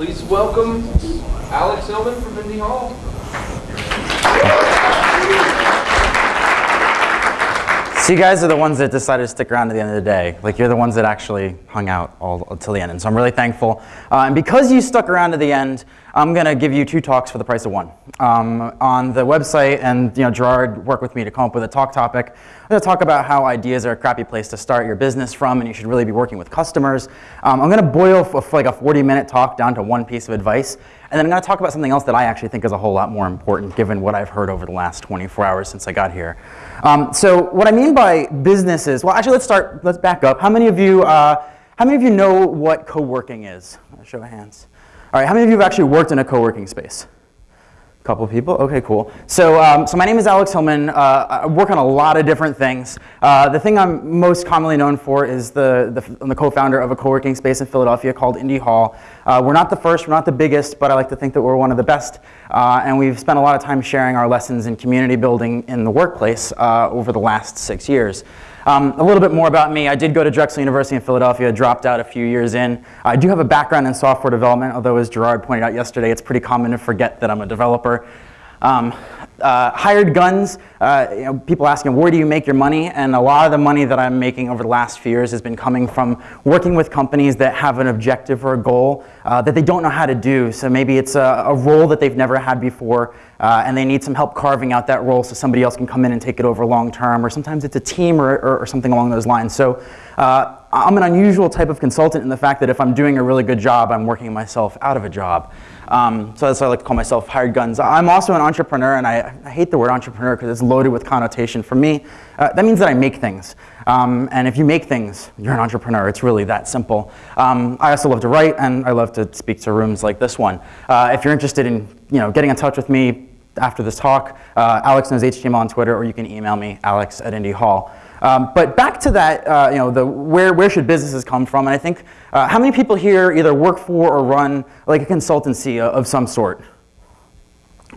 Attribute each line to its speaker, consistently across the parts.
Speaker 1: Please welcome Alex Hillman from Indy Hall.
Speaker 2: So you guys are the ones that decided to stick around to the end of the day. Like you're the ones that actually hung out all until the end. And so I'm really thankful. Uh, and because you stuck around to the end, I'm going to give you two talks for the price of one. Um, on the website, and you know, Gerard worked with me to come up with a talk topic. I'm to talk about how ideas are a crappy place to start your business from, and you should really be working with customers. Um, I'm going to boil like a 40-minute talk down to one piece of advice, and then I'm to talk about something else that I actually think is a whole lot more important, given what I've heard over the last 24 hours since I got here. Um, so what I mean by businesses, well, actually, let's start. Let's back up. How many of you, uh, how many of you know what co-working is? A Show of hands. All right, how many of you have actually worked in a co-working space? Couple people? Okay, cool. So, um, so my name is Alex Hillman. Uh, I work on a lot of different things. Uh, the thing I'm most commonly known for is the, the, the co-founder of a co-working space in Philadelphia called Indy Hall. Uh, we're not the first, we're not the biggest, but I like to think that we're one of the best. Uh, and we've spent a lot of time sharing our lessons in community building in the workplace uh, over the last six years. Um, a little bit more about me. I did go to Drexel University in Philadelphia, dropped out a few years in. I do have a background in software development, although as Gerard pointed out yesterday, it's pretty common to forget that I'm a developer. Um, uh, hired guns, uh, you know, people asking where do you make your money and a lot of the money that I'm making over the last few years has been coming from working with companies that have an objective or a goal uh, that they don't know how to do. So maybe it's a, a role that they've never had before uh, and they need some help carving out that role so somebody else can come in and take it over long term or sometimes it's a team or, or, or something along those lines. So uh, I'm an unusual type of consultant in the fact that if I'm doing a really good job, I'm working myself out of a job. Um, so that's why I like to call myself hired guns. I'm also an entrepreneur, and I, I hate the word entrepreneur because it's loaded with connotation. For me, uh, that means that I make things. Um, and if you make things, you're an entrepreneur. It's really that simple. Um, I also love to write, and I love to speak to rooms like this one. Uh, if you're interested in you know, getting in touch with me after this talk, uh, Alex knows HTML on Twitter, or you can email me, alex at Indy Hall. Um, but back to that, uh, you know, the where, where should businesses come from? And I think, uh, how many people here either work for or run like a consultancy of some sort?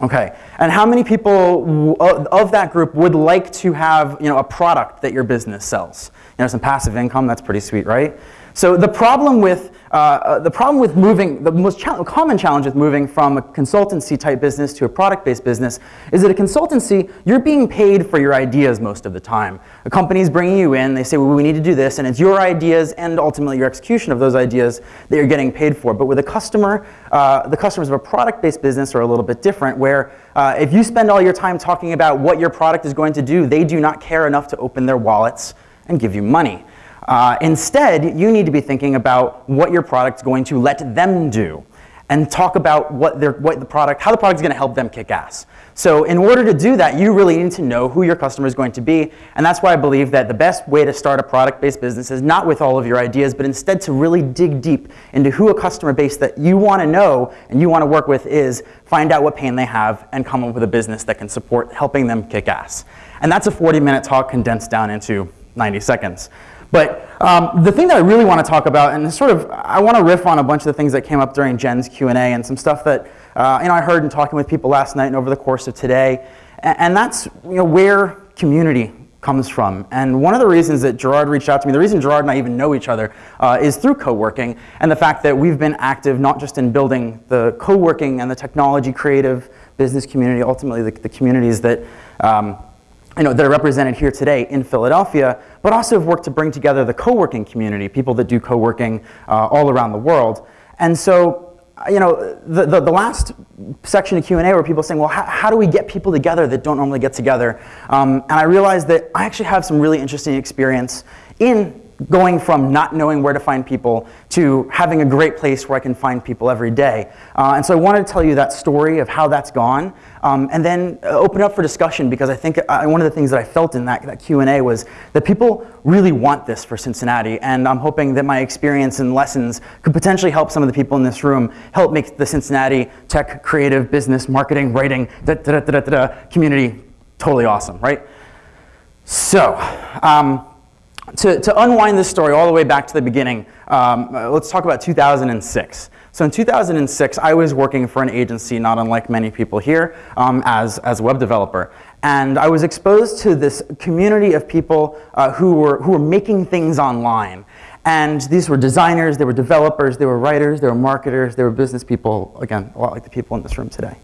Speaker 2: Okay, and how many people of that group would like to have, you know, a product that your business sells? You know, some passive income, that's pretty sweet, right? So the problem with uh, uh, the problem with moving, the most cha common challenge with moving from a consultancy type business to a product based business is that a consultancy, you're being paid for your ideas most of the time. A company's bringing you in, they say, well, we need to do this, and it's your ideas and ultimately your execution of those ideas that you're getting paid for. But with a customer, uh, the customers of a product based business are a little bit different, where uh, if you spend all your time talking about what your product is going to do, they do not care enough to open their wallets and give you money. Uh, instead, you need to be thinking about what your product's going to let them do and talk about what, what the product, how the product is going to help them kick ass. So in order to do that, you really need to know who your customer is going to be. And that's why I believe that the best way to start a product-based business is not with all of your ideas, but instead to really dig deep into who a customer base that you want to know and you want to work with is, find out what pain they have, and come up with a business that can support helping them kick ass. And that's a 40-minute talk condensed down into 90 seconds. But um, the thing that I really want to talk about, and sort of, I want to riff on a bunch of the things that came up during Jen's Q&A and some stuff that uh, you know, I heard in talking with people last night and over the course of today. And, and that's you know, where community comes from. And one of the reasons that Gerard reached out to me, the reason Gerard and I even know each other, uh, is through co-working and the fact that we've been active not just in building the co-working and the technology creative business community, ultimately the, the communities that um, you know, that are represented here today in Philadelphia, but also have worked to bring together the co-working community, people that do co-working uh, all around the world. And so, you know, the, the, the last section of Q&A where people saying, well, how, how, do we get people together that don't normally get together? Um, and I realized that I actually have some really interesting experience in going from not knowing where to find people to having a great place where I can find people every day. Uh, and so I wanted to tell you that story of how that's gone, um, and then uh, open up for discussion because I think uh, one of the things that I felt in that, that Q&A was that people really want this for Cincinnati, and I'm hoping that my experience and lessons could potentially help some of the people in this room help make the Cincinnati tech, creative, business, marketing, writing, da, da, da, community totally awesome, right? So, um, to, to unwind this story all the way back to the beginning, um, uh, let's talk about 2006. So in 2006, I was working for an agency, not unlike many people here, um, as, as a web developer. And I was exposed to this community of people uh, who, were, who were making things online. And these were designers, they were developers, they were writers, they were marketers, they were business people, again, a lot like the people in this room today.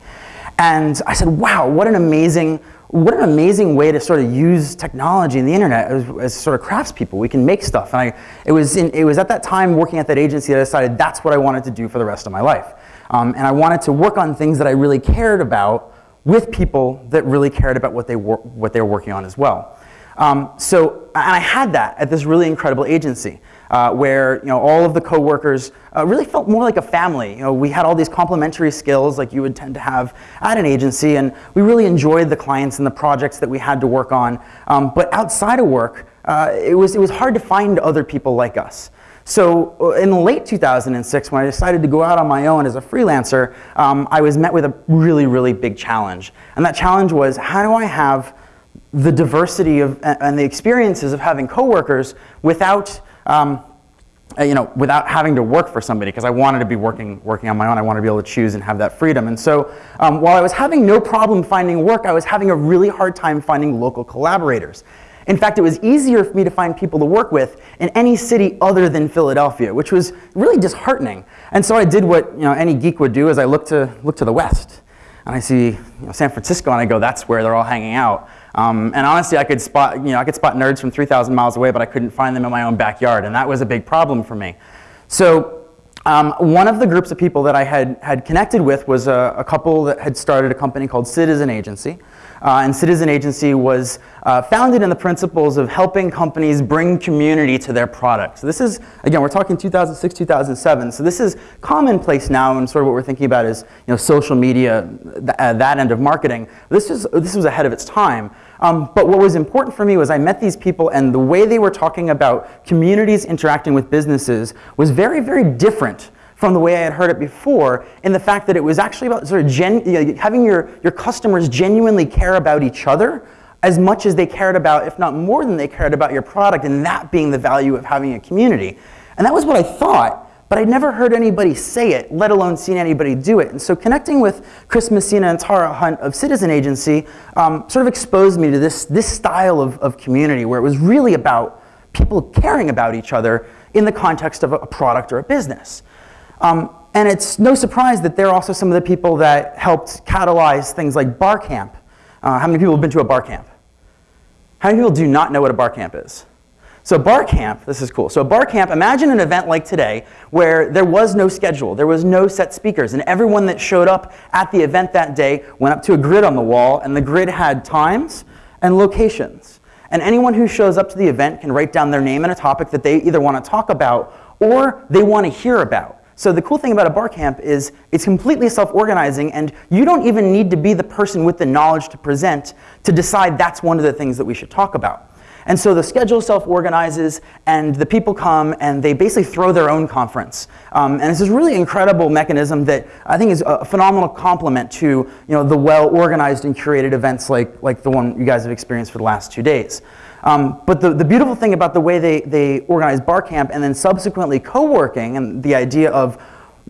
Speaker 2: And I said, wow, what an amazing, what an amazing way to sort of use technology and the internet as, as sort of craftspeople. We can make stuff. And I, it, was in, it was at that time working at that agency that I decided that's what I wanted to do for the rest of my life. Um, and I wanted to work on things that I really cared about with people that really cared about what they were, what they were working on as well. Um, so, and I had that at this really incredible agency uh, where you know, all of the coworkers uh, really felt more like a family. You know, we had all these complementary skills like you would tend to have at an agency, and we really enjoyed the clients and the projects that we had to work on. Um, but outside of work, uh, it, was, it was hard to find other people like us. So uh, in late 2006, when I decided to go out on my own as a freelancer, um, I was met with a really, really big challenge. And that challenge was, how do I have the diversity of, and the experiences of having coworkers without um, uh, you know, without having to work for somebody because I wanted to be working, working on my own. I wanted to be able to choose and have that freedom. And so um, while I was having no problem finding work, I was having a really hard time finding local collaborators. In fact, it was easier for me to find people to work with in any city other than Philadelphia, which was really disheartening. And so I did what you know, any geek would do is I looked to, look to the west. And I see you know, San Francisco and I go, that's where they're all hanging out. Um, and honestly, I could spot, you know, I could spot nerds from 3,000 miles away, but I couldn't find them in my own backyard, and that was a big problem for me. So um, one of the groups of people that I had, had connected with was a, a couple that had started a company called Citizen Agency. Uh, and Citizen Agency was uh, founded in the principles of helping companies bring community to their products. So this is, again, we're talking 2006, 2007, so this is commonplace now and sort of what we're thinking about is you know, social media, th uh, that end of marketing. This, is, this was ahead of its time. Um, but what was important for me was I met these people and the way they were talking about communities interacting with businesses was very, very different from the way I had heard it before and the fact that it was actually about sort of gen, you know, having your, your customers genuinely care about each other as much as they cared about, if not more than they cared about your product, and that being the value of having a community. And that was what I thought, but I'd never heard anybody say it, let alone seen anybody do it. And so connecting with Chris Messina and Tara Hunt of Citizen Agency um, sort of exposed me to this, this style of, of community where it was really about people caring about each other in the context of a, a product or a business. Um, and it's no surprise that they're also some of the people that helped catalyze things like bar camp. Uh, how many people have been to a bar camp? How many people do not know what a bar camp is? So bar camp, this is cool. So a bar camp, imagine an event like today where there was no schedule, there was no set speakers, and everyone that showed up at the event that day went up to a grid on the wall, and the grid had times and locations. And anyone who shows up to the event can write down their name and a topic that they either want to talk about or they want to hear about. So the cool thing about a bar camp is it's completely self-organizing and you don't even need to be the person with the knowledge to present to decide that's one of the things that we should talk about. And so the schedule self-organizes and the people come and they basically throw their own conference. Um, and it's this really incredible mechanism that I think is a phenomenal complement to you know, the well-organized and curated events like, like the one you guys have experienced for the last two days. Um, but the, the beautiful thing about the way they, they organized bar camp and then subsequently co-working and the idea of,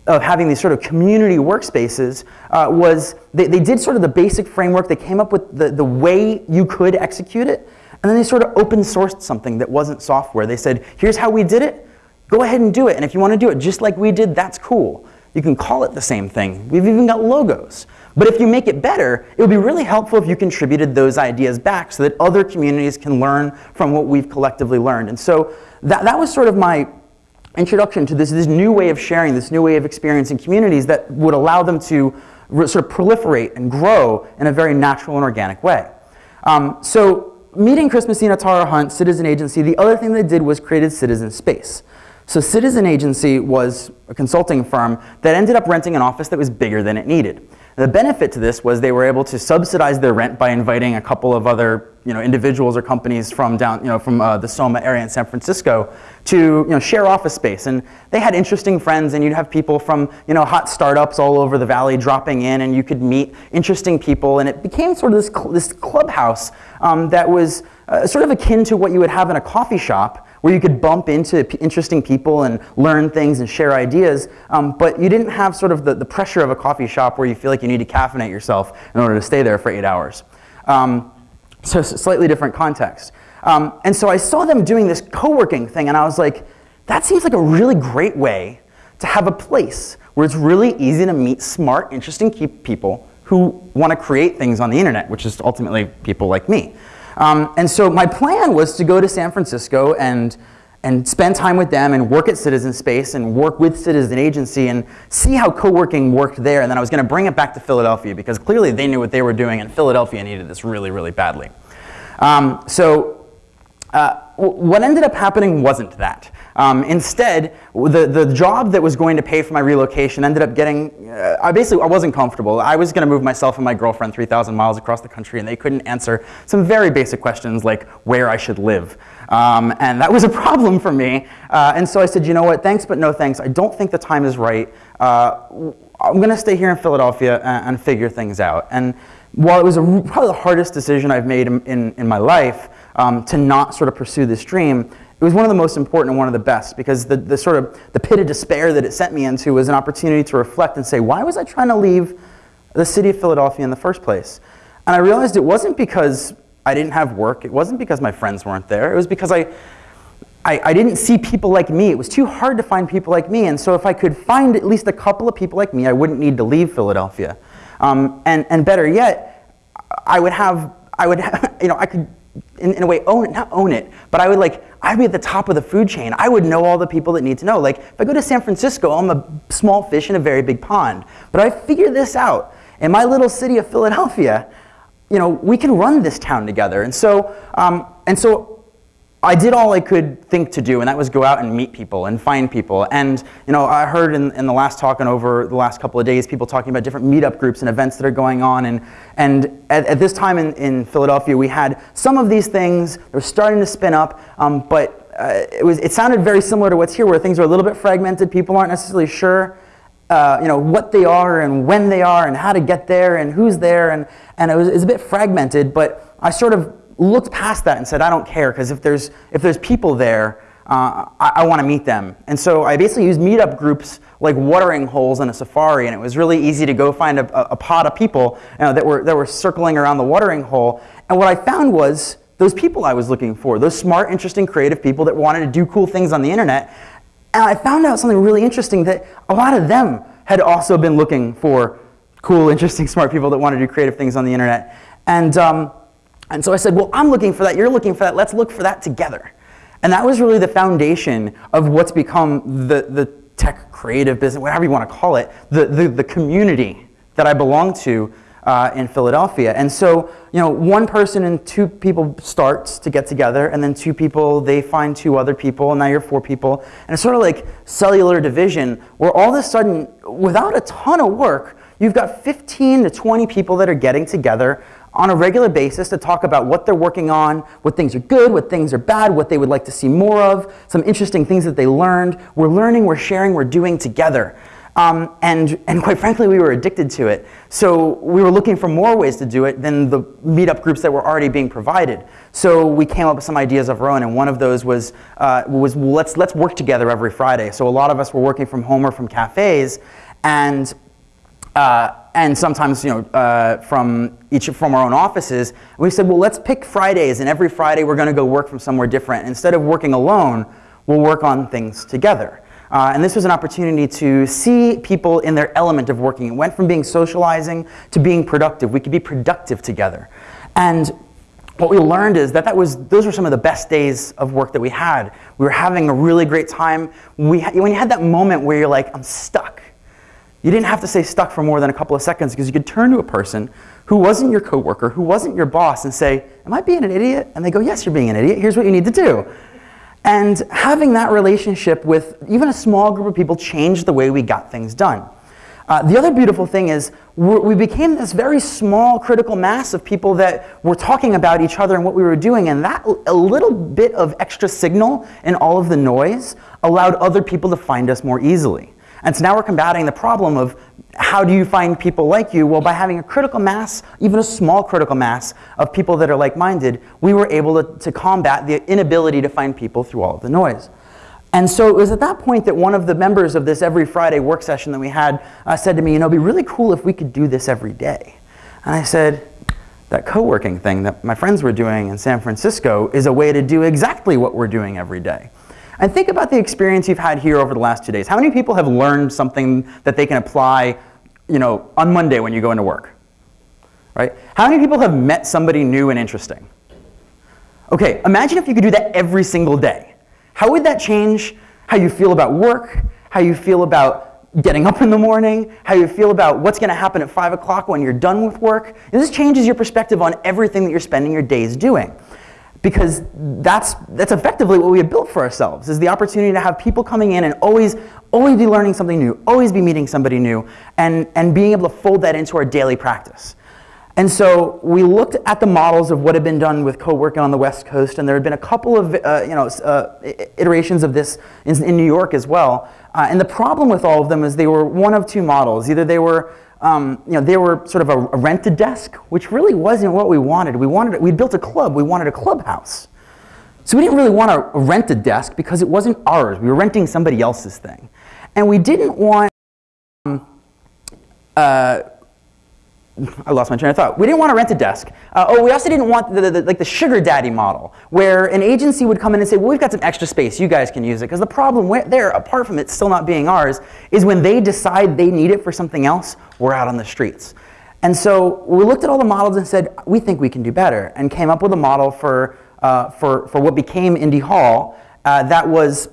Speaker 2: of having these sort of community workspaces uh, was they, they did sort of the basic framework. They came up with the, the way you could execute it. And then they sort of open sourced something that wasn't software. They said, here's how we did it. Go ahead and do it. And if you want to do it just like we did, that's cool. You can call it the same thing. We've even got logos. But if you make it better, it would be really helpful if you contributed those ideas back so that other communities can learn from what we've collectively learned. And so that, that was sort of my introduction to this, this new way of sharing, this new way of experiencing communities that would allow them to sort of proliferate and grow in a very natural and organic way. Um, so meeting Chris Messina, Tara Hunt, Citizen Agency, the other thing they did was created Citizen Space. So Citizen Agency was a consulting firm that ended up renting an office that was bigger than it needed. The benefit to this was they were able to subsidize their rent by inviting a couple of other you know, individuals or companies from, down, you know, from uh, the SoMa area in San Francisco to you know, share office space. And they had interesting friends and you'd have people from you know, hot startups all over the valley dropping in and you could meet interesting people. And it became sort of this, cl this clubhouse um, that was uh, sort of akin to what you would have in a coffee shop where you could bump into interesting people and learn things and share ideas, um, but you didn't have sort of the, the pressure of a coffee shop where you feel like you need to caffeinate yourself in order to stay there for eight hours. Um, so slightly different context. Um, and so I saw them doing this co-working thing and I was like, that seems like a really great way to have a place where it's really easy to meet smart, interesting people who want to create things on the internet, which is ultimately people like me. Um, and so my plan was to go to San Francisco and and spend time with them and work at Citizen Space and work with Citizen Agency and see how co-working worked there. And then I was going to bring it back to Philadelphia because clearly they knew what they were doing and Philadelphia needed this really, really badly. Um, so uh, what ended up happening wasn't that. Um, instead, the, the job that was going to pay for my relocation ended up getting, uh, I basically, I wasn't comfortable. I was going to move myself and my girlfriend 3,000 miles across the country and they couldn't answer some very basic questions like where I should live. Um, and that was a problem for me. Uh, and so I said, you know what, thanks but no thanks. I don't think the time is right. Uh, I'm going to stay here in Philadelphia and, and, figure things out. And while it was a, probably the hardest decision I've made in, in, in my life um, to not sort of pursue this dream, it was one of the most important and one of the best because the, the sort of the pit of despair that it sent me into was an opportunity to reflect and say, why was I trying to leave the city of Philadelphia in the first place? And I realized it wasn't because I didn't have work. It wasn't because my friends weren't there. It was because I, I, I, didn't see people like me. It was too hard to find people like me. And so if I could find at least a couple of people like me, I wouldn't need to leave Philadelphia. Um, and, and better yet, I would have, I would you know, I could, in, in a way, own it, not own it, but I would like, I'd be at the top of the food chain. I would know all the people that need to know. Like, if I go to San Francisco, I'm a small fish in a very big pond. But I figured this out. In my little city of Philadelphia, you know, we can run this town together. And so, um, and so I did all I could think to do, and that was go out and meet people and find people. And you know, I heard in, in the last talk and over the last couple of days, people talking about different meetup groups and events that are going on. And, and at, at this time in, in Philadelphia, we had some of these things. They're starting to spin up, um, but uh, it, was, it sounded very similar to what's here, where things are a little bit fragmented. People aren't necessarily sure uh, you know, what they are and when they are and how to get there and who's there. And, and it, was, it was a bit fragmented, but I sort of looked past that and said, I don't care, because if there's, if there's people there, uh, I, I want to meet them. And so I basically used meetup groups like watering holes in a safari, and it was really easy to go find a, a, a pot of people you know, that, were, that were circling around the watering hole. And what I found was those people I was looking for, those smart, interesting, creative people that wanted to do cool things on the internet, and I found out something really interesting that a lot of them had also been looking for cool, interesting, smart people that wanted to do creative things on the internet. And, um, and so I said, well, I'm looking for that, you're looking for that, let's look for that together. And that was really the foundation of what's become the, the tech creative business, whatever you want to call it, the, the, the community that I belong to uh, in Philadelphia. And so, you know, one person and two people starts to get together, and then two people, they find two other people, and now you're four people. And it's sort of like cellular division, where all of a sudden, without a ton of work, you've got 15 to 20 people that are getting together on a regular basis to talk about what they're working on, what things are good, what things are bad, what they would like to see more of, some interesting things that they learned. We're learning, we're sharing, we're doing together. Um, and, and quite frankly, we were addicted to it. So we were looking for more ways to do it than the meetup groups that were already being provided. So we came up with some ideas of our own, and one of those was, uh, was let's, let's work together every Friday. So a lot of us were working from home or from cafes, and, uh, and sometimes you know, uh, from, each, from our own offices. we said, well, let's pick Fridays, and every Friday we're going to go work from somewhere different. Instead of working alone, we'll work on things together. Uh, and this was an opportunity to see people in their element of working. It went from being socializing to being productive. We could be productive together. And what we learned is that, that was, those were some of the best days of work that we had. We were having a really great time. We when you had that moment where you're like, I'm stuck, you didn't have to say stuck for more than a couple of seconds because you could turn to a person who wasn't your coworker, who wasn't your boss, and say, Am I being an idiot? And they go, Yes, you're being an idiot. Here's what you need to do. And having that relationship with even a small group of people changed the way we got things done. Uh, the other beautiful thing is we became this very small critical mass of people that were talking about each other and what we were doing, and that a little bit of extra signal in all of the noise allowed other people to find us more easily. And so now we're combating the problem of how do you find people like you? Well, by having a critical mass, even a small critical mass of people that are like-minded, we were able to, to combat the inability to find people through all of the noise. And so it was at that point that one of the members of this every Friday work session that we had uh, said to me, you know, it'd be really cool if we could do this every day. And I said, that co-working thing that my friends were doing in San Francisco is a way to do exactly what we're doing every day. And think about the experience you've had here over the last two days. How many people have learned something that they can apply, you know, on Monday when you go into work? Right? How many people have met somebody new and interesting? Okay, imagine if you could do that every single day. How would that change how you feel about work, how you feel about getting up in the morning, how you feel about what's going to happen at 5 o'clock when you're done with work. And this changes your perspective on everything that you're spending your days doing. Because that's, that's effectively what we have built for ourselves, is the opportunity to have people coming in and always, always be learning something new, always be meeting somebody new, and, and being able to fold that into our daily practice. And so we looked at the models of what had been done with co-working on the West Coast, and there had been a couple of uh, you know, uh, iterations of this in, in New York as well. Uh, and the problem with all of them is they were one of two models. Either they were, um, you know, they were sort of a, a rented desk, which really wasn't what we wanted. We wanted, we built a club, we wanted a clubhouse. So we didn't really want to rent a desk because it wasn't ours. We were renting somebody else's thing. And we didn't want um, uh, I lost my train of thought. We didn't want to rent a desk. Uh, oh, we also didn't want the, the, like the sugar daddy model, where an agency would come in and say, well, we've got some extra space, you guys can use it. Because the problem there, apart from it still not being ours, is when they decide they need it for something else, we're out on the streets. And so we looked at all the models and said, we think we can do better, and came up with a model for, uh, for, for what became Indy Hall uh, that was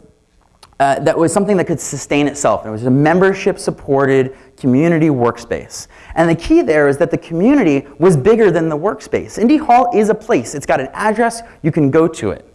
Speaker 2: uh, that was something that could sustain itself. it was a membership-supported community workspace. And the key there is that the community was bigger than the workspace. Indy Hall is a place. It's got an address. You can go to it.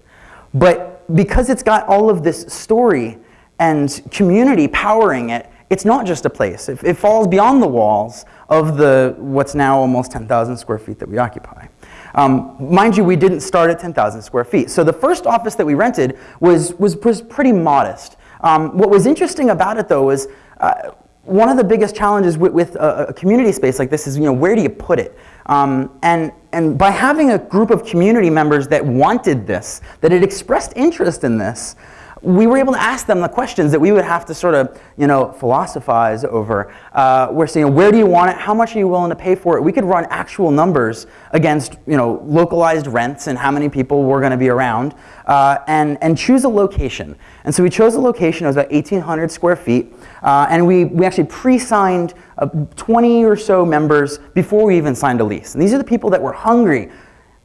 Speaker 2: But because it's got all of this story and community powering it, it's not just a place. It, it falls beyond the walls of the what's now almost 10,000 square feet that we occupy. Um, mind you, we didn't start at 10,000 square feet. So the first office that we rented was, was, was pretty modest. Um, what was interesting about it though was uh, one of the biggest challenges with, with a, a, community space like this is, you know, where do you put it? Um, and, and by having a group of community members that wanted this, that had expressed interest in this, we were able to ask them the questions that we would have to sort of, you know, philosophize over. Uh, we're saying, where do you want it? How much are you willing to pay for it? We could run actual numbers against, you know, localized rents and how many people were going to be around, uh, and, and choose a location. And so we chose a location, it was about 1,800 square feet, uh, and we, we actually pre-signed uh, 20 or so members before we even signed a lease. And these are the people that were hungry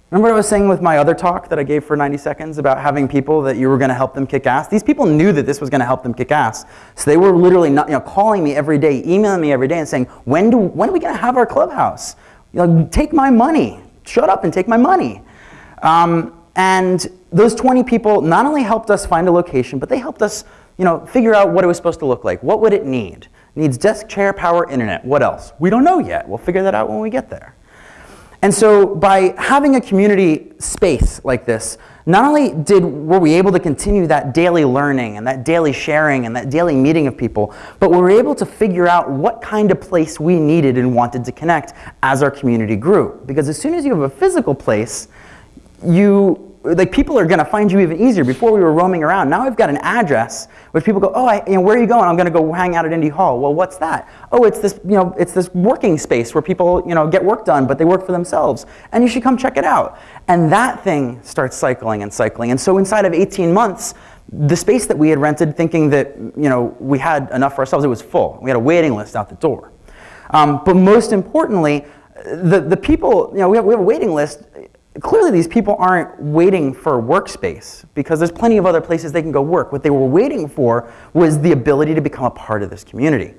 Speaker 2: Remember what I was saying with my other talk that I gave for 90 seconds about having people that you were going to help them kick ass? These people knew that this was going to help them kick ass. So they were literally not, you know, calling me every day, emailing me every day and saying, when, do, when are we going to have our clubhouse? You know, take my money. Shut up and take my money. Um, and those 20 people not only helped us find a location, but they helped us you know, figure out what it was supposed to look like. What would it need? It needs desk, chair, power, internet. What else? We don't know yet. We'll figure that out when we get there. And so by having a community space like this, not only did, were we able to continue that daily learning and that daily sharing and that daily meeting of people, but we were able to figure out what kind of place we needed and wanted to connect as our community grew. Because as soon as you have a physical place, you like people are going to find you even easier. Before we were roaming around, now I've got an address which people go, oh, I, you know, where are you going? I'm going to go hang out at Indy Hall. Well, what's that? Oh, it's this, you know, it's this working space where people, you know, get work done, but they work for themselves, and you should come check it out. And that thing starts cycling and cycling. And so inside of 18 months, the space that we had rented, thinking that, you know, we had enough for ourselves, it was full. We had a waiting list out the door. Um, but most importantly, the, the people, you know, we have, we have a waiting list clearly these people aren't waiting for workspace because there's plenty of other places they can go work. What they were waiting for was the ability to become a part of this community.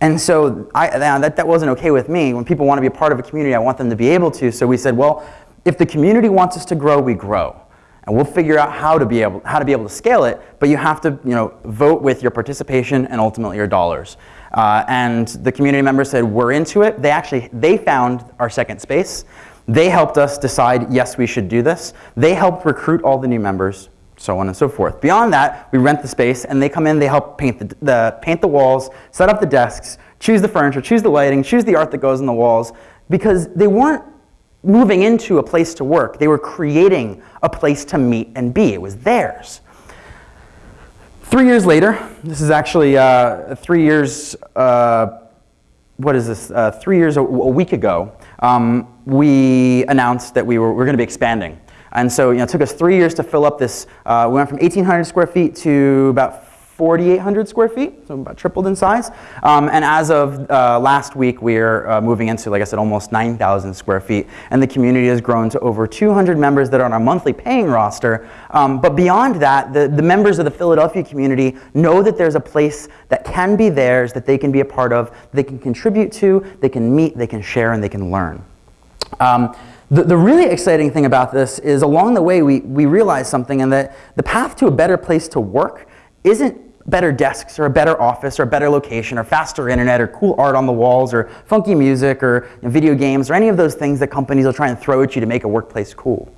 Speaker 2: And so I, that, that wasn't okay with me. When people want to be a part of a community, I want them to be able to. So we said, well, if the community wants us to grow, we grow. And we'll figure out how to be able, how to, be able to scale it, but you have to you know, vote with your participation and ultimately your dollars. Uh, and the community members said, we're into it. They actually, they found our second space. They helped us decide, yes, we should do this. They helped recruit all the new members, so on and so forth. Beyond that, we rent the space, and they come in, they help paint the, the, paint the walls, set up the desks, choose the furniture, choose the lighting, choose the art that goes on the walls, because they weren't moving into a place to work. They were creating a place to meet and be. It was theirs. Three years later, this is actually uh, three years, uh, what is this, uh, three years a, a week ago, um, we announced that we were, were going to be expanding. And so you know, it took us three years to fill up this. Uh, we went from 1,800 square feet to about 4,800 square feet, so about tripled in size. Um, and as of uh, last week, we're uh, moving into, like I said, almost 9,000 square feet. And the community has grown to over 200 members that are on our monthly paying roster. Um, but beyond that, the, the members of the Philadelphia community know that there's a place that can be theirs, that they can be a part of, they can contribute to, they can meet, they can share, and they can learn. Um, the, the, really exciting thing about this is along the way we, we realized something and that the path to a better place to work isn't better desks or a better office or a better location or faster internet or cool art on the walls or funky music or you know, video games or any of those things that companies will try and throw at you to make a workplace cool.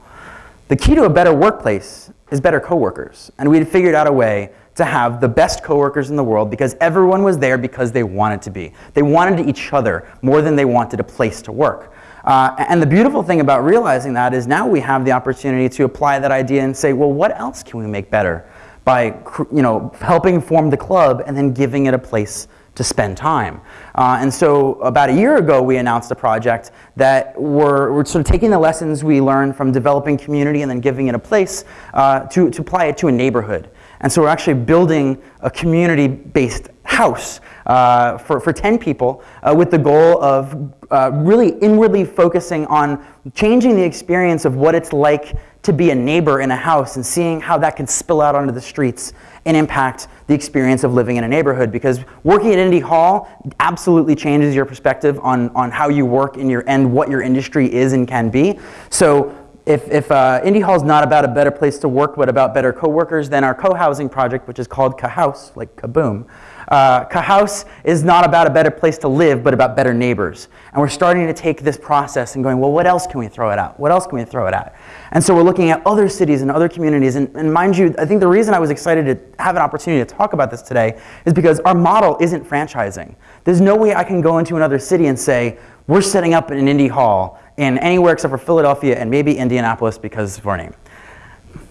Speaker 2: The key to a better workplace is better coworkers. And we had figured out a way to have the best coworkers in the world because everyone was there because they wanted to be. They wanted each other more than they wanted a place to work. Uh, and the beautiful thing about realizing that is now we have the opportunity to apply that idea and say, well, what else can we make better? By you know, helping form the club and then giving it a place to spend time. Uh, and so about a year ago, we announced a project that we're, we're, sort of taking the lessons we learned from developing community and then giving it a place uh, to, to apply it to a neighborhood. And so we're actually building a community-based house uh, for, for 10 people uh, with the goal of uh, really inwardly focusing on changing the experience of what it's like to be a neighbor in a house and seeing how that can spill out onto the streets and impact the experience of living in a neighborhood because working at Indy Hall absolutely changes your perspective on, on how you work in your and what your industry is and can be. So if, if uh, Indy Hall is not about a better place to work but about better coworkers, then our co-housing project, which is called Cahouse, like kaboom, uh, is not about a better place to live, but about better neighbors. And we're starting to take this process and going, well, what else can we throw it out? What else can we throw it at? And so we're looking at other cities and other communities. And, and mind you, I think the reason I was excited to have an opportunity to talk about this today is because our model isn't franchising. There's no way I can go into another city and say, we're setting up an Indy Hall in anywhere except for Philadelphia and maybe Indianapolis because of our name.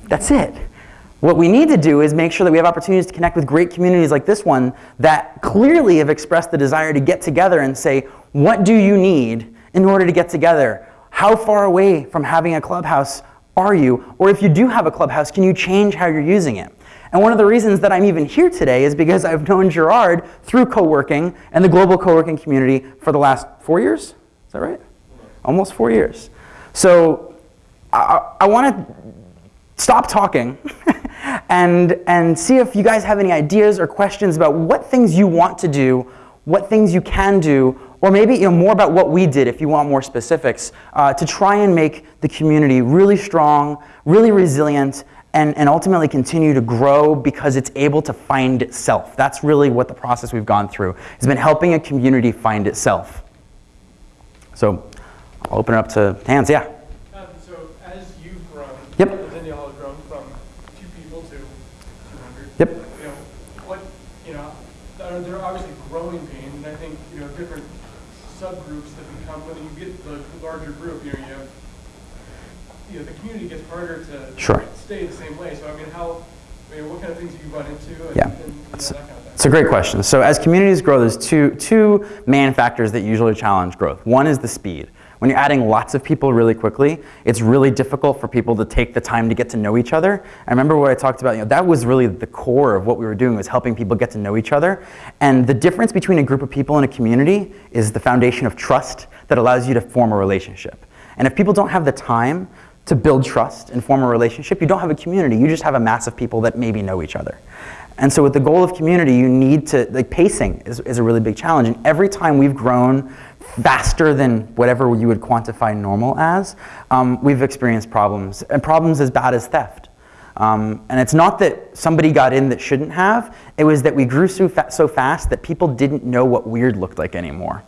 Speaker 2: That's it. What we need to do is make sure that we have opportunities to connect with great communities like this one that clearly have expressed the desire to get together and say, what do you need in order to get together? How far away from having a clubhouse are you? Or if you do have a clubhouse, can you change how you're using it? And one of the reasons that I'm even here today is because I've known Gerard through co-working and the global co-working community for the last four years. Is that right? Almost four years. So I, I want to stop talking and, and see if you guys have any ideas or questions about what things you want to do, what things you can do, or maybe you know, more about what we did if you want more specifics, uh, to try and make the community really strong, really resilient, and, and ultimately continue to grow because it's able to find itself. That's really what the process we've gone through has been helping a community find itself. So I'll open it up to hands. Yeah?
Speaker 3: Um, so as you've grown,
Speaker 2: yep. Yep.
Speaker 3: You know, what, you know, there are obviously growing pains, and I think, you know, different subgroups that become, when you get the larger group, you know, you have, you know, the community gets harder to
Speaker 2: sure.
Speaker 3: stay the same way. So, I mean, how, I mean, what kind of things you run into? And,
Speaker 2: yeah.
Speaker 3: And, you know, that kind of
Speaker 2: it's a great question. So as communities grow, there's two, two main factors that usually challenge growth. One is the speed. When you're adding lots of people really quickly, it's really difficult for people to take the time to get to know each other. I remember what I talked about, you know, that was really the core of what we were doing was helping people get to know each other. And the difference between a group of people and a community is the foundation of trust that allows you to form a relationship. And if people don't have the time to build trust and form a relationship, you don't have a community. You just have a mass of people that maybe know each other. And so with the goal of community, you need to, like pacing is, is a really big challenge. And every time we've grown faster than whatever you would quantify normal as, um, we've experienced problems, and problems as bad as theft. Um, and it's not that somebody got in that shouldn't have, it was that we grew so, fa so fast that people didn't know what weird looked like anymore.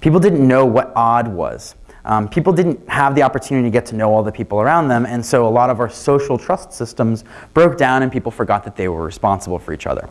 Speaker 2: People didn't know what odd was. Um, people didn't have the opportunity to get to know all the people around them, and so a lot of our social trust systems broke down and people forgot that they were responsible for each other.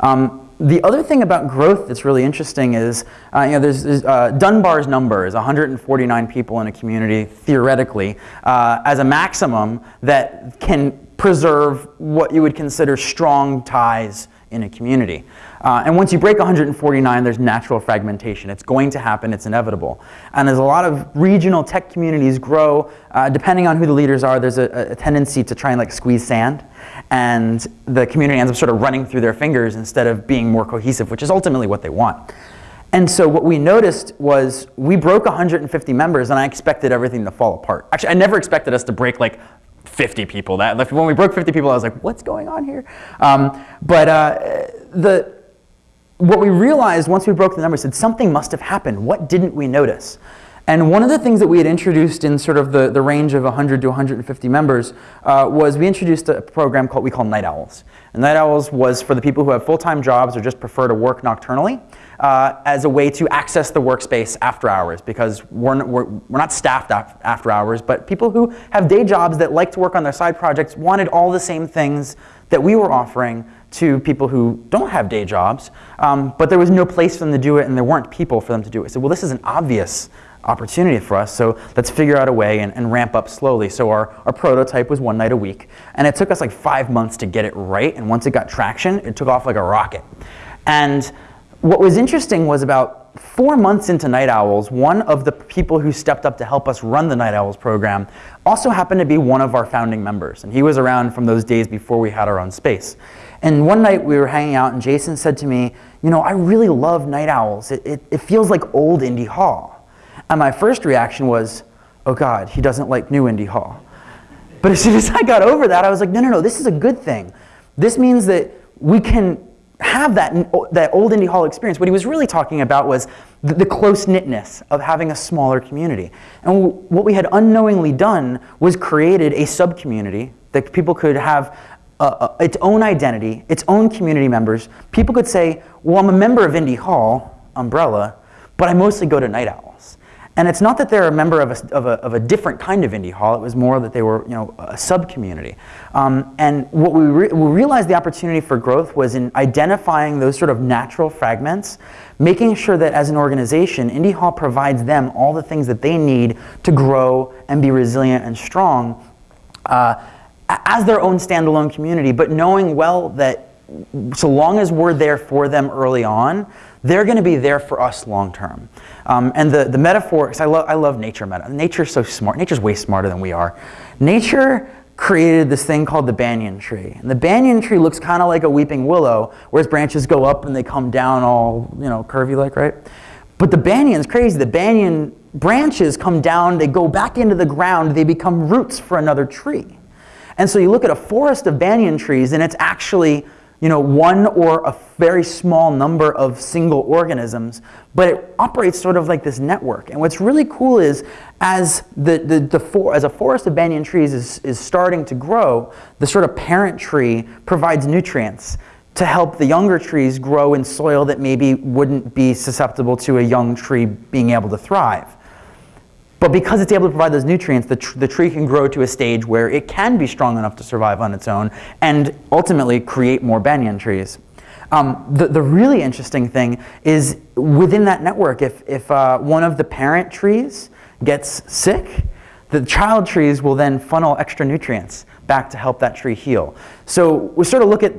Speaker 2: Um, the other thing about growth that's really interesting is, uh, you know, there's, there's uh, Dunbar's number is 149 people in a community, theoretically, uh, as a maximum that can preserve what you would consider strong ties in a community. Uh, and once you break 149, there's natural fragmentation. It's going to happen, it's inevitable. And as a lot of regional tech communities grow, uh, depending on who the leaders are, there's a, a tendency to try and like squeeze sand. And the community ends up sort of running through their fingers instead of being more cohesive, which is ultimately what they want. And so what we noticed was we broke 150 members and I expected everything to fall apart. Actually, I never expected us to break like 50 people. That when we broke 50 people, I was like, what's going on here? Um, but uh, the what we realized once we broke the numbers said something must have happened. What didn't we notice? And one of the things that we had introduced in sort of the, the range of 100 to 150 members uh, was we introduced a program called we call Night Owls. And Night Owls was for the people who have full-time jobs or just prefer to work nocturnally uh, as a way to access the workspace after hours because we're, we're, we're not staffed after hours, but people who have day jobs that like to work on their side projects wanted all the same things that we were offering to people who don't have day jobs, um, but there was no place for them to do it and there weren't people for them to do it. So, well, this is an obvious opportunity for us, so let's figure out a way and, and, ramp up slowly. So our, our prototype was one night a week, and it took us like five months to get it right, and once it got traction, it took off like a rocket. And what was interesting was about four months into Night Owls, one of the people who stepped up to help us run the Night Owls program also happened to be one of our founding members, and he was around from those days before we had our own space. And one night we were hanging out, and Jason said to me, You know, I really love Night Owls. It, it, it feels like old Indy Hall. And my first reaction was, Oh God, he doesn't like new Indy Hall. But as soon as I got over that, I was like, No, no, no, this is a good thing. This means that we can have that, that old Indy Hall experience. What he was really talking about was the, the close knitness of having a smaller community. And what we had unknowingly done was created a sub community that people could have uh, its own identity, its own community members. People could say, well, I'm a member of Indy Hall, umbrella, but I mostly go to Night Owls. And it's not that they're a member of a, of a, of a different kind of Indy Hall, it was more that they were you know, a sub-community. Um, and what we, re we realized the opportunity for growth was in identifying those sort of natural fragments, making sure that as an organization, Indy Hall provides them all the things that they need to grow and be resilient and strong. Uh, as their own standalone community, but knowing well that so long as we're there for them early on, they're going to be there for us long term. Um, and the, the metaphor, I, lo I love nature meta. Nature's so smart. Nature's way smarter than we are. Nature created this thing called the banyan tree. And the banyan tree looks kind of like a weeping willow, where its branches go up and they come down all, you know, curvy like, right? But the banyan's crazy. The banyan branches come down, they go back into the ground, they become roots for another tree. And so you look at a forest of banyan trees and it's actually you know, one or a very small number of single organisms, but it operates sort of like this network. And what's really cool is as, the, the, the for, as a forest of banyan trees is, is starting to grow, the sort of parent tree provides nutrients to help the younger trees grow in soil that maybe wouldn't be susceptible to a young tree being able to thrive. But because it's able to provide those nutrients, the, tr the tree can grow to a stage where it can be strong enough to survive on its own and ultimately create more banyan trees. Um, the, the really interesting thing is within that network, if, if uh, one of the parent trees gets sick, the child trees will then funnel extra nutrients back to help that tree heal. So we sort of look at,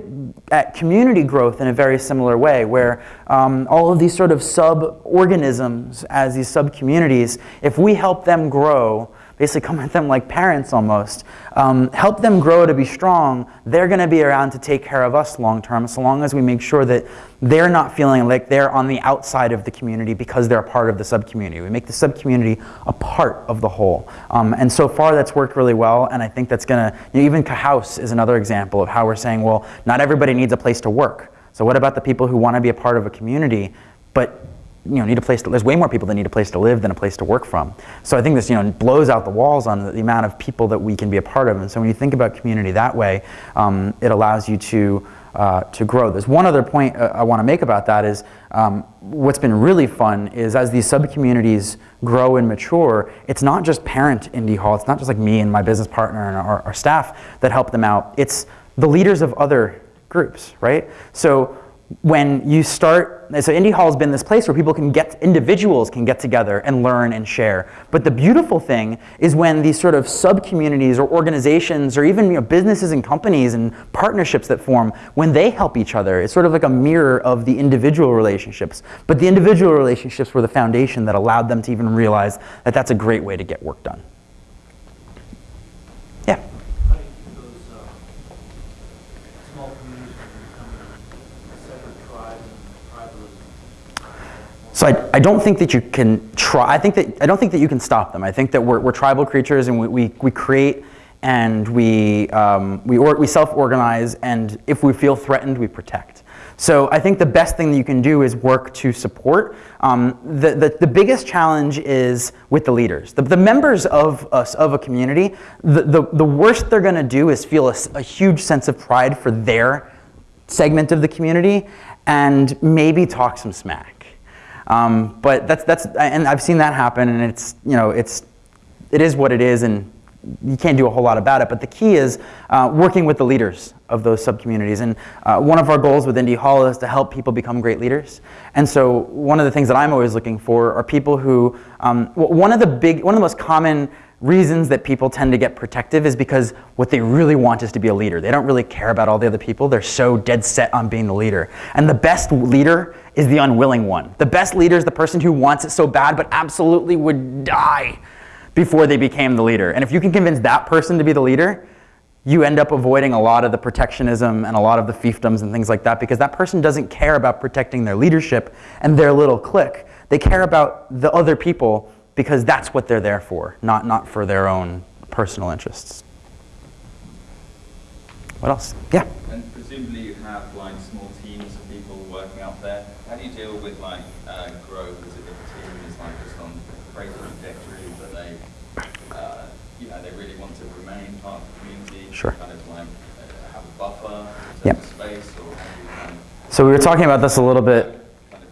Speaker 2: at community growth in a very similar way, where um, all of these sort of sub-organisms as these sub-communities, if we help them grow, basically come at them like parents almost, um, help them grow to be strong, they're going to be around to take care of us long term, so long as we make sure that they're not feeling like they're on the outside of the community because they're a part of the sub-community. We make the sub-community a part of the whole. Um, and so far that's worked really well, and I think that's going to, you know, even Cahouse is another example of how we're saying, well, not everybody needs a place to work. So what about the people who want to be a part of a community, but you know, need a place to, there's way more people that need a place to live than a place to work from. So I think this, you know, blows out the walls on the, amount of people that we can be a part of. And so when you think about community that way, um, it allows you to, uh, to grow. There's one other point uh, I want to make about that is um, what's been really fun is as these sub-communities grow and mature, it's not just parent Indy Hall, it's not just like me and my business partner and our, our staff that help them out, it's the leaders of other groups, right? So when you start, so Indy Hall has been this place where people can get, individuals can get together and learn and share. But the beautiful thing is when these sort of sub-communities or organizations or even you know, businesses and companies and partnerships that form, when they help each other, it's sort of like a mirror of the individual relationships. But the individual relationships were the foundation that allowed them to even realize that that's a great way to get work done. Yeah.
Speaker 4: How do you keep those uh, small communities from becoming separate tribes and tribalism?
Speaker 2: So I, I don't think that you can try, I think that, I don't think that you can stop them. I think that we're, we're tribal creatures and we, we, we create and we, um, we, or, we self-organize and if we feel threatened, we protect. So I think the best thing that you can do is work to support. Um, the, the, the biggest challenge is with the leaders. The, the members of us, of a community, the, the, the worst they're gonna do is feel a huge sense of pride for their segment of the community and maybe talk some smack. Um, but that's, that's, and I've seen that happen and it's, you know, it's, it is what it is and you can't do a whole lot about it. But the key is uh, working with the leaders of those subcommunities. And uh, one of our goals with Indy Hall is to help people become great leaders. And so one of the things that I'm always looking for are people who, um, one of the big, one of the most common reasons that people tend to get protective is because what they really want is to be a leader. They don't really care about all the other people. They're so dead set on being the leader. And the best leader is the unwilling one. The best leader is the person who wants it so bad but absolutely would die before they became the leader. And if you can convince that person to be the leader, you end up avoiding a lot of the protectionism and a lot of the fiefdoms and things like that because that person doesn't care about protecting their leadership and their little clique. They care about the other people because that's what they're there for, not, not for their own personal interests. What else? Yeah.
Speaker 5: And presumably you have like small teams of people working out there. How do you deal with like uh, growth? as the team is like just on a crazy trajectory, but they, uh, you know, they really want to remain part of the community?
Speaker 2: Sure.
Speaker 5: Kind of like uh, have a buffer in
Speaker 2: Yep.
Speaker 5: space, or how do you kind of,
Speaker 2: So we were talking about this a little bit
Speaker 5: kind of,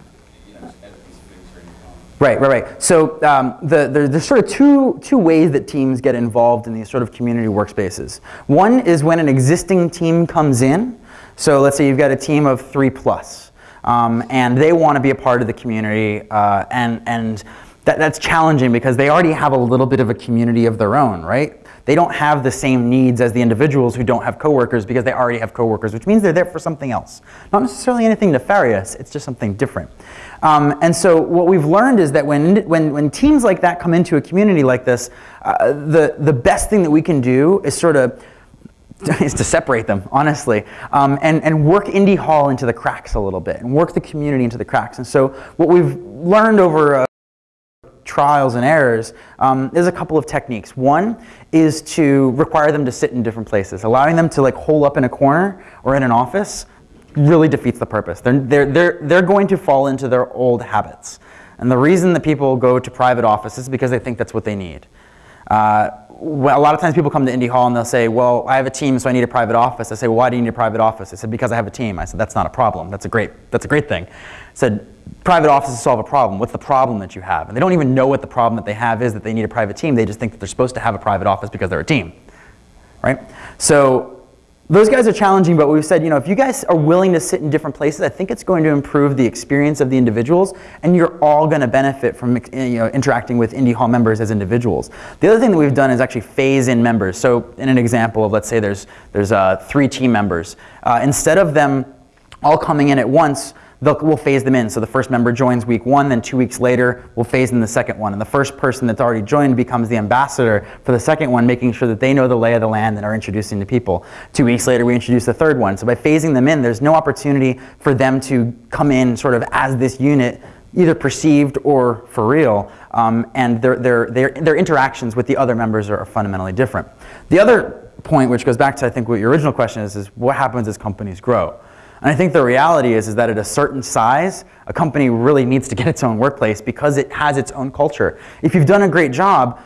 Speaker 5: you know, just everything's filtering on?
Speaker 2: Right, right, right. So um, the, the, there's sort of two, two ways that teams get involved in these sort of community workspaces. One is when an existing team comes in. So let's say you've got a team of three plus, um, and they want to be a part of the community, uh, and, and that, that's challenging because they already have a little bit of a community of their own, right? They don't have the same needs as the individuals who don't have coworkers because they already have coworkers, which means they're there for something else. Not necessarily anything nefarious, it's just something different. Um, and so what we've learned is that when, when, when teams like that come into a community like this, uh, the, the best thing that we can do is sort of is to separate them, honestly, um, and, and work Indy Hall into the cracks a little bit and work the community into the cracks. And so what we've learned over uh, trials and errors um, is a couple of techniques. One is to require them to sit in different places. Allowing them to like hole up in a corner or in an office really defeats the purpose. They're, they're, they're, they're going to fall into their old habits. And the reason that people go to private offices is because they think that's what they need. Uh, well, a lot of times people come to Indy Hall and they'll say, well, I have a team, so I need a private office. I say, well, why do you need a private office? I said, because I have a team. I said, that's not a problem. That's a great, that's a great thing. I said, private offices solve a problem. What's the problem that you have? And they don't even know what the problem that they have is that they need a private team. They just think that they're supposed to have a private office because they're a team, right? So those guys are challenging, but we've said, you know, if you guys are willing to sit in different places, I think it's going to improve the experience of the individuals, and you're all going to benefit from you know, interacting with Indy Hall members as individuals. The other thing that we've done is actually phase in members. So in an example of, let's say there's, there's uh, three team members. Uh, instead of them all coming in at once, we'll phase them in. So the first member joins week one, then two weeks later, we'll phase in the second one. And the first person that's already joined becomes the ambassador for the second one, making sure that they know the lay of the land and are introducing to people. Two weeks later, we introduce the third one. So by phasing them in, there's no opportunity for them to come in sort of as this unit, either perceived or for real. Um, and their, their, their, their interactions with the other members are, are fundamentally different. The other point, which goes back to I think what your original question is, is what happens as companies grow? And I think the reality is, is that at a certain size, a company really needs to get its own workplace because it has its own culture. If you've done a great job,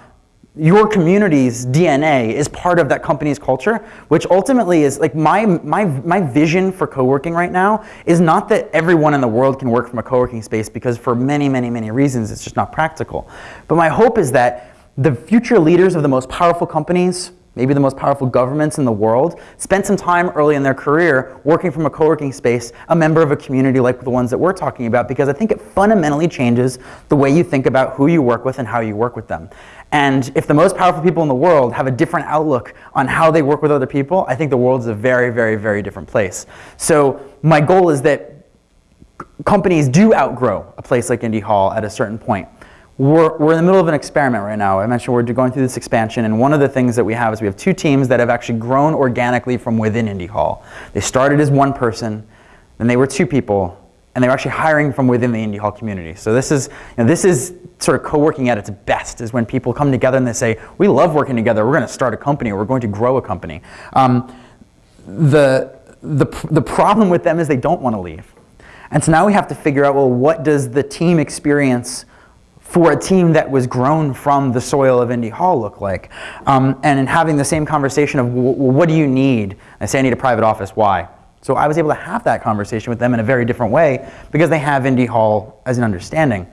Speaker 2: your community's DNA is part of that company's culture, which ultimately is like my, my, my vision for co-working right now is not that everyone in the world can work from a co-working space because for many, many, many reasons it's just not practical. But my hope is that the future leaders of the most powerful companies maybe the most powerful governments in the world, spent some time early in their career working from a co working space, a member of a community like the ones that we're talking about, because I think it fundamentally changes the way you think about who you work with and how you work with them. And if the most powerful people in the world have a different outlook on how they work with other people, I think the world is a very, very, very different place. So, my goal is that companies do outgrow a place like Indy Hall at a certain point. We're, we're in the middle of an experiment right now. I mentioned we're going through this expansion, and one of the things that we have is we have two teams that have actually grown organically from within Indy Hall. They started as one person, then they were two people, and they were actually hiring from within the Indy Hall community. So this is, you know, this is sort of co-working at its best, is when people come together and they say, we love working together, we're going to start a company, we're going to grow a company. Um, the, the, the problem with them is they don't want to leave. And so now we have to figure out, well, what does the team experience for a team that was grown from the soil of Indy Hall look like? Um, and in having the same conversation of, what do you need? I say I need a private office, why? So I was able to have that conversation with them in a very different way because they have Indy Hall as an understanding.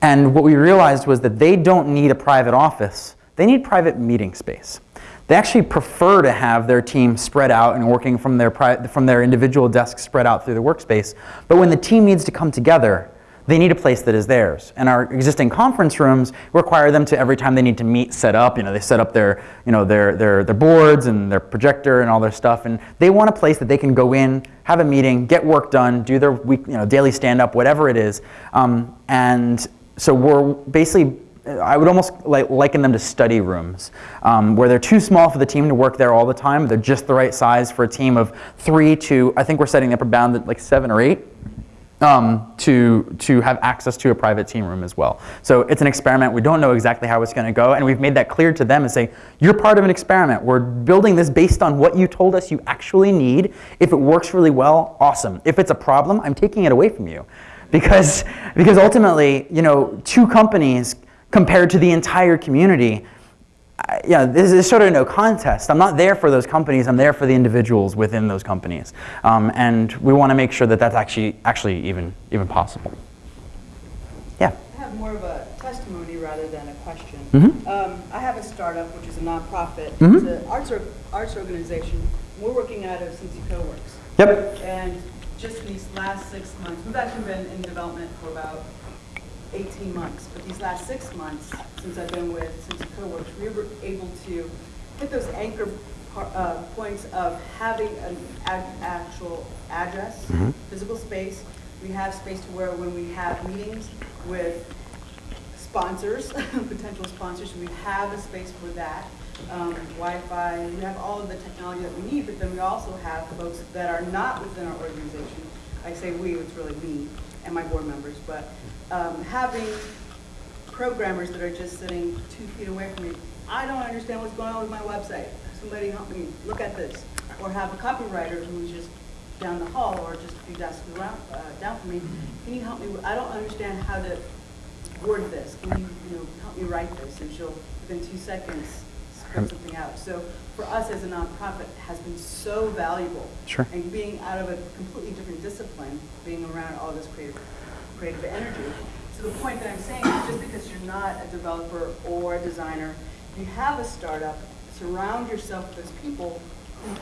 Speaker 2: And what we realized was that they don't need a private office, they need private meeting space. They actually prefer to have their team spread out and working from their, from their individual desks spread out through the workspace. But when the team needs to come together, they need a place that is theirs. And our existing conference rooms require them to, every time they need to meet, set up. You know, they set up their, you know, their, their, their boards and their projector and all their stuff. And they want a place that they can go in, have a meeting, get work done, do their week, you know, daily stand-up, whatever it is. Um, and so we're basically I would almost like liken them to study rooms, um, where they're too small for the team to work there all the time. They're just the right size for a team of three to, I think we're setting the upper bound at like seven or eight, um, to, to have access to a private team room as well. So it's an experiment. We don't know exactly how it's going to go, and we've made that clear to them and say, you're part of an experiment. We're building this based on what you told us you actually need. If it works really well, awesome. If it's a problem, I'm taking it away from you. Because, because ultimately, you know, two companies compared to the entire community, yeah, this is sort of no contest. I'm not there for those companies. I'm there for the individuals within those companies, um, and we want to make sure that that's actually actually even even possible. Yeah.
Speaker 6: I have more of a testimony rather than a question.
Speaker 2: Mm-hmm.
Speaker 6: Um, I have a startup, which is a nonprofit.
Speaker 2: Mhm.
Speaker 6: It's an arts or, arts organization. We're working out of Cincy CoWorks.
Speaker 2: Yep.
Speaker 6: And just these last six months, we've actually been in development for about 18 months, but these last six months, since I've been with Cincy CoWorks, we were able to hit those anchor uh, points of having an ad- actual address,
Speaker 2: Mhm.
Speaker 6: physical space. We have space to where when we have meetings with sponsors, potential sponsors, we have a space for that. Um, Wi-Fi, we have all of the technology that we need, but then we also have folks that are not within our organization. I say we, it's really me and my board members, but um, having programmers that are just sitting two feet away from me, I don't understand what's going on with my website. Somebody help me look at this. Or have a copywriter who's just down the hall or just a few desks around, uh, down from me. Can you help me? I don't understand how to word this. Can you, you know, help me write this? And she'll, within two seconds, spit something out. So for us as a nonprofit has been so valuable.
Speaker 2: Sure.
Speaker 6: And being out of a completely different discipline, being around all this creative, creative energy. So the point that I'm saying, is just because you're not a developer or a designer, you have a startup, surround yourself with those people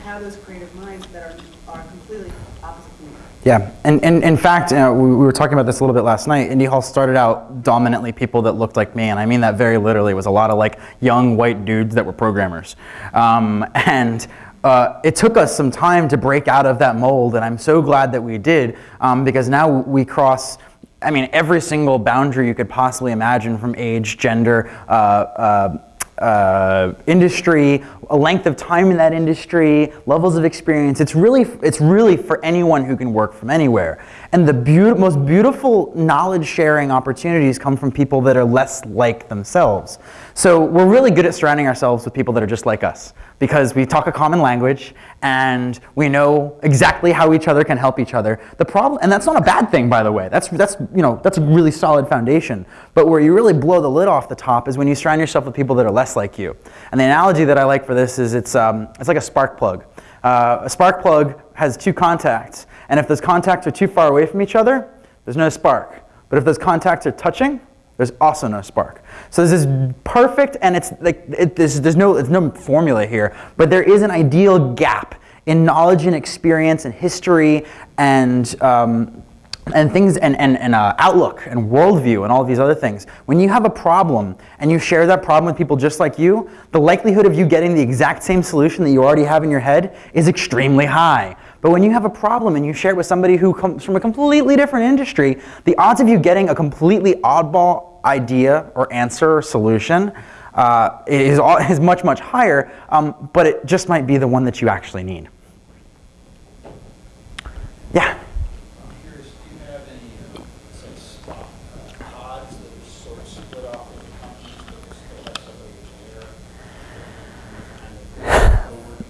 Speaker 6: have those creative minds that are, are completely opposite from.
Speaker 2: Yeah, and, and in fact, you know, we, we were talking about this a little bit last night. Indy Hall started out dominantly people that looked like me, and I mean that very literally. It was a lot of like young white dudes that were programmers, um, and. Uh, it took us some time to break out of that mold, and I'm so glad that we did um, because now we cross I mean, every single boundary you could possibly imagine from age, gender, uh, uh, uh, industry, a length of time in that industry, levels of experience. It's really, it's really for anyone who can work from anywhere. And the beau- most beautiful knowledge sharing opportunities come from people that are less like themselves. So we're really good at surrounding ourselves with people that are just like us because we talk a common language and we know exactly how each other can help each other. The problem, and that's not a bad thing, by the way. That's that's you know that's a really solid foundation. But where you really blow the lid off the top is when you surround yourself with people that are less like you. And the analogy that I like for this is it's um, it's like a spark plug. Uh, a spark plug has two contacts, and if those contacts are too far away from each other, there's no spark. But if those contacts are touching, there's also no spark. So this is perfect, and it's like it, there's, there's no there's no formula here, but there is an ideal gap in knowledge and experience and history and um, and things and, and, and uh, outlook and worldview and all these other things. When you have a problem and you share that problem with people just like you, the likelihood of you getting the exact same solution that you already have in your head is extremely high. But when you have a problem and you share it with somebody who comes from a completely different industry, the odds of you getting a completely oddball idea or answer or solution uh, is, is much, much higher, um, but it just might be the one that you actually need. Yeah?
Speaker 7: I'm curious, do you have any, uh, say, stock uh, pods that are sort of split off into companies, but they still have somebody there?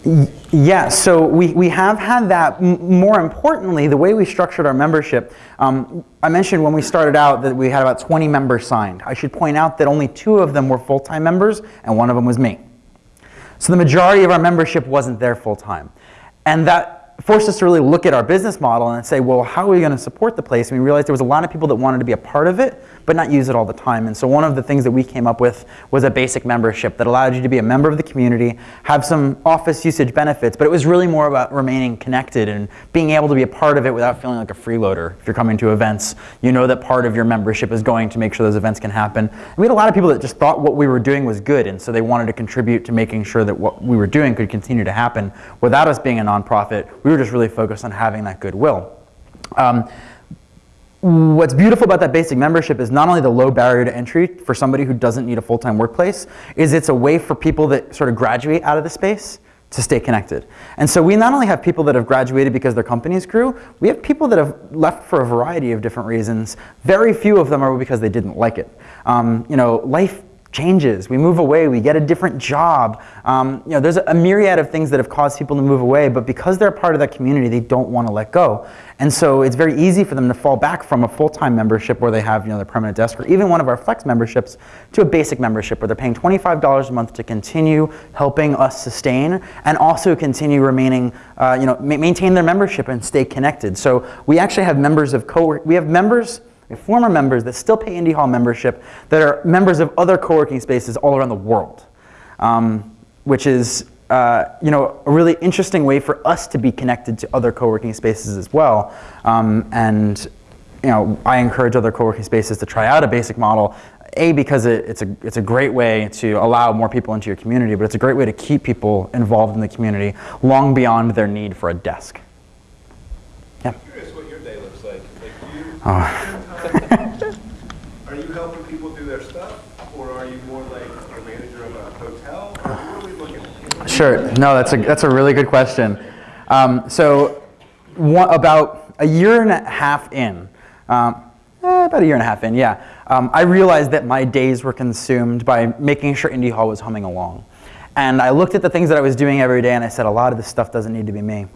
Speaker 7: Kind of
Speaker 2: Y- Yeah, so we, we have had that. More importantly, the way we structured our membership, um, I mentioned when we started out that we had about 20 members signed. I should point out that only two of them were full time members, and one of them was me. So the majority of our membership wasn't there full time. And that forced us to really look at our business model and say, well, how are we going to support the place? And we realized there was a lot of people that wanted to be a part of it, but not use it all the time. And so one of the things that we came up with was a basic membership that allowed you to be a member of the community, have some office usage benefits, but it was really more about remaining connected and being able to be a part of it without feeling like a freeloader. If you're coming to events, you know that part of your membership is going to make sure those events can happen. And we had a lot of people that just thought what we were doing was good, and so they wanted to contribute to making sure that what we were doing could continue to happen without us being a nonprofit. We were just really focused on having that goodwill. Um, What's beautiful about that basic membership is not only the low barrier to entry for somebody who doesn't need a full-time workplace, is it's a way for people that sort of graduate out of the space to stay connected. And so we not only have people that have graduated because their companies grew, we have people that have left for a variety of different reasons. Very few of them are because they didn't like it. Um, you know, life changes. We move away. We get a different job. Um, you know, there's a myriad of things that have caused people to move away, but because they're part of that community, they don't want to let go. And so it's very easy for them to fall back from a full-time membership where they have you know their permanent desk, or even one of our flex memberships, to a basic membership where they're paying $25 a month to continue helping us sustain and also continue remaining, uh, you know, ma- maintain their membership and stay connected. So we actually have members of co. We have members former members that still pay Indy Hall membership that are members of other co-working spaces all around the world, um, which is uh, you know, a really interesting way for us to be connected to other co-working spaces as well. Um, and you know, I encourage other co-working spaces to try out a basic model. A, because it, it's, a, it's a great way to allow more people into your community, but it's a great way to keep people involved in the community long beyond their need for a desk. Yeah.
Speaker 8: curious what your day looks like. Like, you,
Speaker 2: Oh.
Speaker 8: are you helping people do their stuff, or are you more like a manager of a hotel, or what are we looking at?
Speaker 2: Sure. No, that's a, that's a really good question. Um, so, one, about a year and a half in, um, eh, about a year and a half in, yeah, um, I realized that my days were consumed by making sure Indy Hall was humming along. And I looked at the things that I was doing every day and I said, a lot of this stuff doesn't need to be me.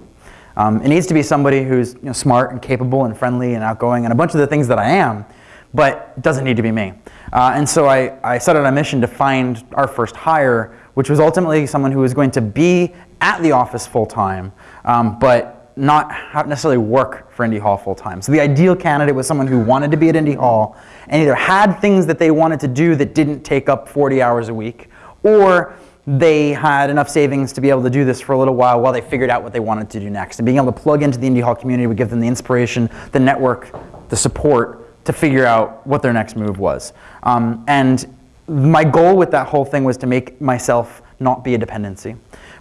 Speaker 2: Um, it needs to be somebody who's you know, smart and capable and friendly and outgoing and a bunch of the things that I am, but doesn't need to be me. Uh, and so I, I set out a mission to find our first hire, which was ultimately someone who was going to be at the office full time, um, but not necessarily work for Indy Hall full time. So the ideal candidate was someone who wanted to be at Indy Hall and either had things that they wanted to do that didn't take up 40 hours a week, or they had enough savings to be able to do this for a little while while they figured out what they wanted to do next. And being able to plug into the Indy Hall community would give them the inspiration, the network, the support to figure out what their next move was. Um, and my goal with that whole thing was to make myself not be a dependency,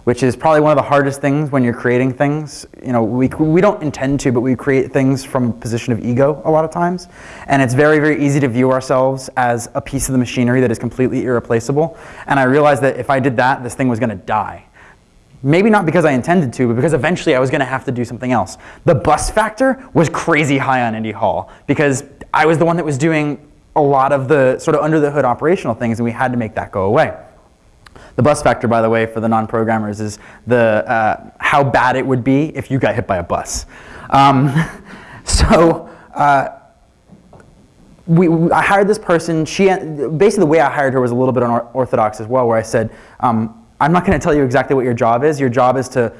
Speaker 2: which is probably one of the hardest things when you're creating things. You know, we, we don't intend to, but we create things from a position of ego a lot of times. And it's very, very easy to view ourselves as a piece of the machinery that is completely irreplaceable. And I realized that if I did that, this thing was going to die. Maybe not because I intended to, but because eventually I was going to have to do something else. The bus factor was crazy high on Indy Hall because I was the one that was doing a lot of the sort of under the hood operational things, and we had to make that go away. The bus factor, by the way, for the non-programmers is the uh, how bad it would be if you got hit by a bus. Um, so uh, we, we- I hired this person. She basically the way I hired her was a little bit unorthodox as well, where I said, um, "I'm not going to tell you exactly what your job is. Your job is to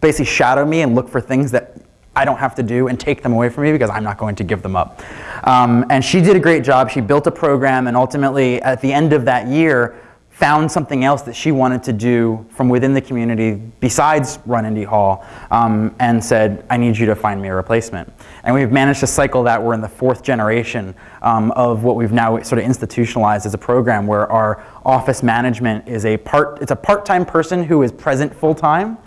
Speaker 2: basically shadow me and look for things that I don't have to do and take them away from me because I'm not going to give them up. Um, and she did a great job. She built a program and ultimately at the end of that year found something else that she wanted to do from within the community besides run Indy Hall um, and said, I need you to find me a replacement. And we've managed to cycle that. We're in the fourth generation um, of what we've now sort of institutionalized as a program where our office management is a part, it's a part-time person who is present full-time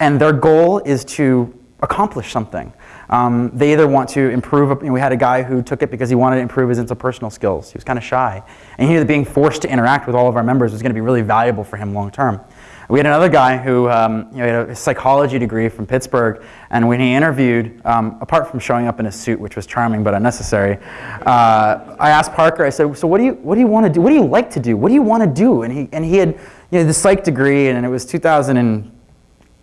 Speaker 2: and their goal is to accomplish something. Um, they either want to improve, you know, we had a guy who took it because he wanted to improve his interpersonal skills. He was kind of shy. And he knew that being forced to interact with all of our members was going to be really valuable for him long term. We had another guy who um, you know, had a psychology degree from Pittsburgh, and when he interviewed, um, apart from showing up in a suit, which was charming but unnecessary, uh, I asked Parker, I said, so what do you, what do you want to do? What do you like to do? What do you want to do? And he, and he had you know, the psych degree, and it was 2000 and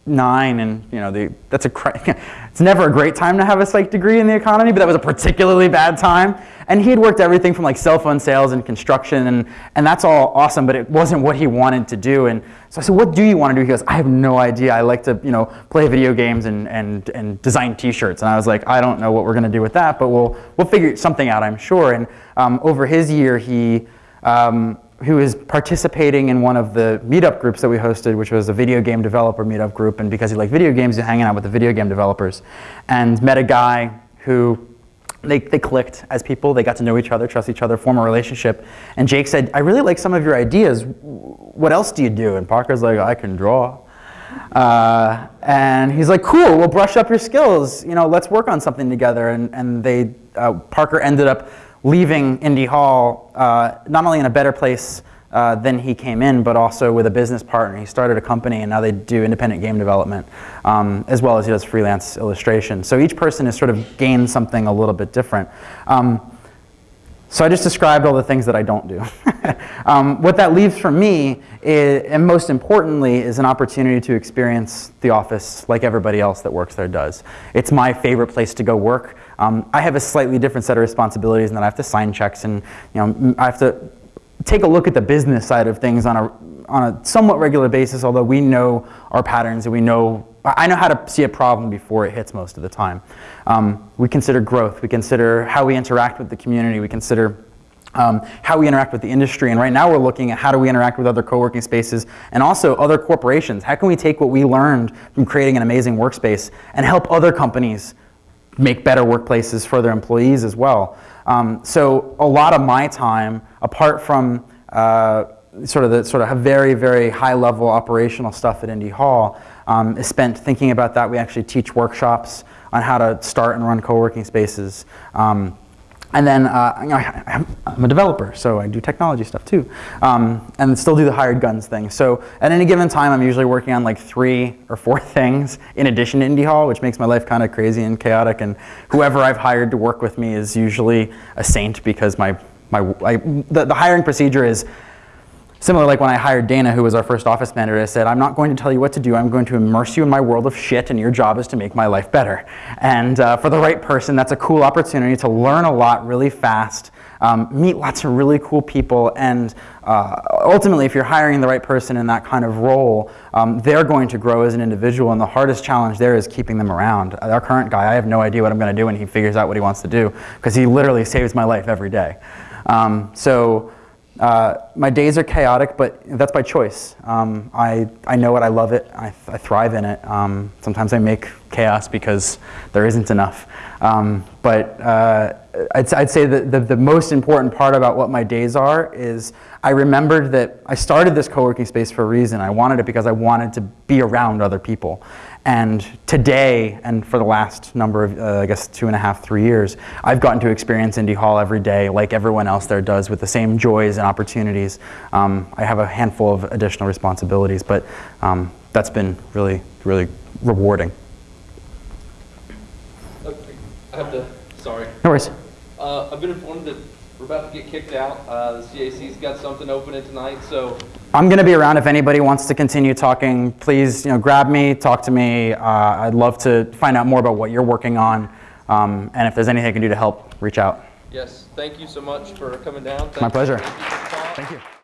Speaker 2: nine and you know the, that's a it's never a great time to have a psych degree in the economy but that was a particularly bad time. And he had worked everything from like cell phone sales and construction and, and that's all awesome but it wasn't what he wanted to do. And so i said what do you want to do? He goes i have no idea. I like to you know play video games and, and, and design t-shirts. And i was like i don't know what we're going to do with that but we'll, we'll figure something out i'm sure. And um, over his year he um, who is participating in one of the meetup groups that we hosted, which was a video game developer meetup group. And because he liked video games, he's hanging out with the video game developers. And met a guy who they, they clicked as people. They got to know each other, trust each other, form a relationship. And Jake said, I really like some of your ideas. What else do you do? And Parker's like, I can draw. Uh, and he's like, cool, we'll brush up your skills. You know, let's work on something together. And, and they, uh, Parker ended up leaving Indy Hall uh, not only in a better place uh, than he came in, but also with a business partner. He started a company and now they do independent game development, um, as well as he does freelance illustration. So each person has sort of gained something a little bit different. Um, so I just described all the things that I don't do. um, what that leaves for me, is, and most importantly, is an opportunity to experience the office like everybody else that works there does. It's my favorite place to go work. Um, I have a slightly different set of responsibilities in that I have to sign checks and you know, I have to take a look at the business side of things on a, on a somewhat regular basis, although we know our patterns and we know I know how to see a problem before it hits most of the time. Um, we consider growth. We consider how we interact with the community. We consider um, how we interact with the industry. And right now we're looking at how do we interact with other co-working spaces and also other corporations. How can we take what we learned from creating an amazing workspace and help other companies make better workplaces for their employees as well. Um, so a lot of my time, apart from uh, sort of the sort of very, very high level operational stuff at Indy Hall, um, is spent thinking about that. We actually teach workshops on how to start and run co-working spaces. Um, and then uh, I, am a developer, so I do technology stuff too, um, and still do the hired guns thing. So at any given time, I'm usually working on like three or four things in addition to Indy Hall, which makes my life kind of crazy and chaotic. And whoever I've hired to work with me is usually a saint because my my I, the, the hiring procedure is Similar like when I hired Dana, who was our first office manager, I said, I'm not going to tell you what to do, I'm going to immerse you in my world of shit and your job is to make my life better. And uh, for the right person, that's a cool opportunity to learn a lot really fast, um, meet lots of really cool people, and uh, ultimately if you're hiring the right person in that kind of role, um, they're going to grow as an individual and the hardest challenge there is keeping them around. Our current guy, I have no idea what I'm going to do when he figures out what he wants to do because he literally saves my life every day. Um, so uh, my days are chaotic, but that's by choice. Um, I, I know it, I love it, I, I thrive in it. Um, sometimes I make chaos because there isn't enough. Um, but uh, I'd, I'd, say that the, the most important part about what my days are is I remembered that I started this co-working space for a reason. I wanted it because I wanted to be around other people. And today, and for the last number of, uh, I guess, two and a half, three years, I've gotten to experience Indy Hall every day like everyone else there does with the same joys and opportunities. Um, I have a handful of additional responsibilities, but um, that's been really, really rewarding.
Speaker 1: I have to, sorry.
Speaker 2: No worries.
Speaker 1: Uh, I've been informed that about to get kicked out. Uh, the CAC's got something opening tonight, so
Speaker 2: I'm going to be around if anybody wants to continue talking. Please, you know, grab me, talk to me. Uh, I'd love to find out more about what you're working on. Um, and if there's anything I can do to help, reach out.
Speaker 1: yes, thank you so much for coming down.
Speaker 2: My
Speaker 1: Thank you.
Speaker 2: pleasure.
Speaker 1: You for the talk.
Speaker 2: Thank you.